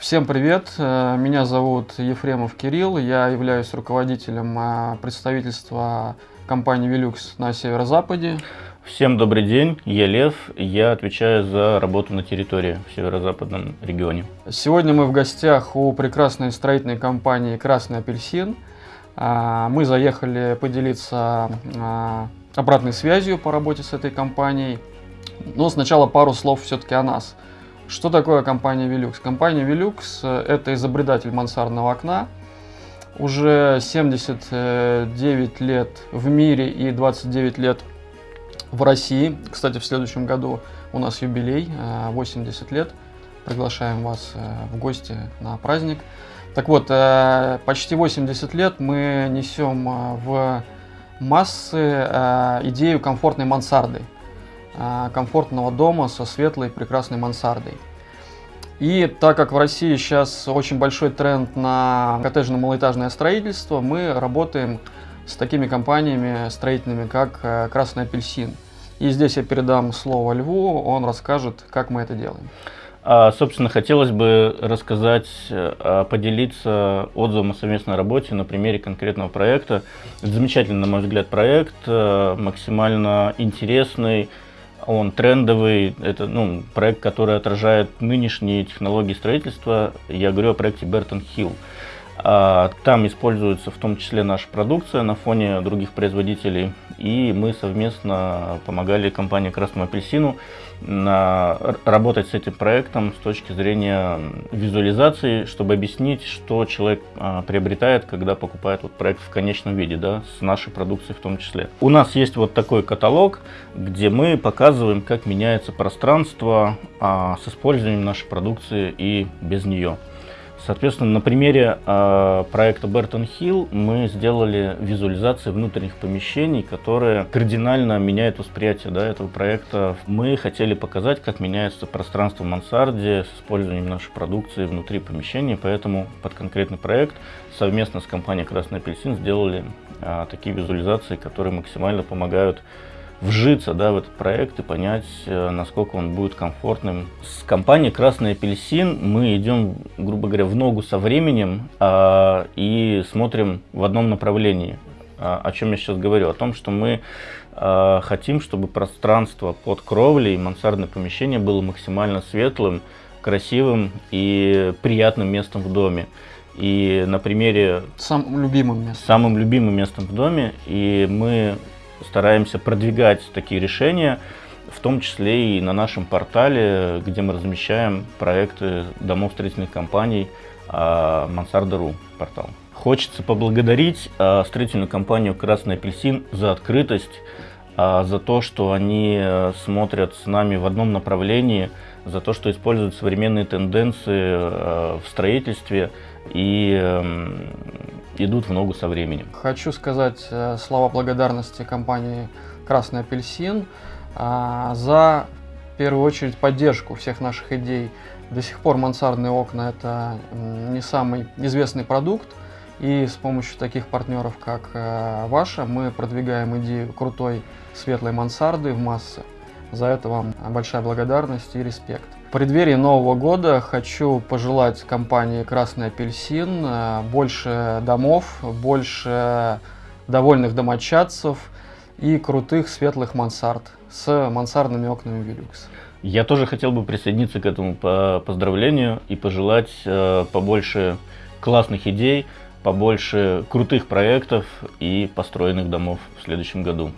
Всем привет, э, меня зовут Ефремов Кирилл, я являюсь руководителем э, представительства компании Velux на северо-западе. Всем добрый день, я Лев, я отвечаю за работу на территории в северо-западном регионе. Сегодня мы в гостях у прекрасной строительной компании «Красный апельсин». Э, мы заехали поделиться обратной связью по работе с этой компанией. Но сначала пару слов все-таки о нас – что такое компания Velux? Компания Velux э, – это изобретатель мансардного окна. Уже 79 лет в мире и 29 лет в России. Кстати, в следующем году у нас юбилей, 80 э, лет. Приглашаем вас э, в гости на праздник. Так вот, почти 80 лет мы несем в массы идею комфортной мансарды – комфортного дома со светлой прекрасной мансардой. И так как в России сейчас очень большой тренд на коттеджно-малоэтажное строительство, мы работаем с такими компаниями строительными, как э, «Красный апельсин». И здесь я передам слово Льву, он расскажет, как мы это делаем. А, собственно, хотелось бы рассказать, э, поделиться отзывом о совместной работе на примере конкретного проекта. Это замечательный, на мой взгляд, проект, э, максимально интересный, он трендовый, это ну, проект, который отражает нынешние технологии строительства. Я говорю о проекте Бертон Хилл. А, там используется в том числе наша продукция на фоне других производителей. И мы совместно помогали компании Красному апельсину работать с этим проектом с точки зрения визуализации, чтобы объяснить, что человек а, приобретает, когда покупает вот проект в конечном виде, да, с нашей продукцией в том числе. У нас есть вот такой каталог, где мы показываем, как меняется пространство а, с использованием нашей продукции и без нее. Соответственно, на примере э, проекта Бертон Хилл мы сделали визуализации внутренних помещений, которые кардинально меняют восприятие да, этого проекта. Мы хотели показать, как меняется пространство в мансарде с использованием нашей продукции внутри помещений, поэтому под конкретный проект совместно с компанией Красный апельсин сделали э, такие визуализации, которые максимально помогают вжиться да, в этот проект и понять, э, насколько он будет комфортным. С компанией «Красный апельсин» мы идем, грубо говоря, в ногу со временем а, и смотрим в одном направлении. А, о чем я сейчас говорю? О том, что мы а, хотим, чтобы пространство под кровлей, мансардное помещение было максимально светлым, красивым и приятным местом в доме. И на примере... Самым любимым местом. Самым любимым местом в доме. И мы стараемся продвигать такие решения, в том числе и на нашем портале, где мы размещаем проекты домов строительных компаний Мансарда.ру портал. Хочется поблагодарить а, строительную компанию «Красный апельсин» за открытость, а, за то, что они э, смотрят с нами в одном направлении, за то, что используют современные тенденции э, в строительстве и эм, идут в ногу со временем. Хочу сказать э, слова благодарности компании «Красный апельсин» э, за, в первую очередь, поддержку всех наших идей. До сих пор мансардные окна – это не самый известный продукт, и с помощью таких партнеров, как ваша, мы продвигаем идею крутой светлой мансарды в массы. За это вам большая благодарность и респект. В преддверии Нового года хочу пожелать компании «Красный апельсин» э, больше домов, больше довольных домочадцев и крутых светлых мансард с мансардными окнами «Велюкс». Я тоже хотел бы присоединиться к этому поздравлению и пожелать э, побольше классных идей, побольше крутых проектов и построенных домов в следующем году.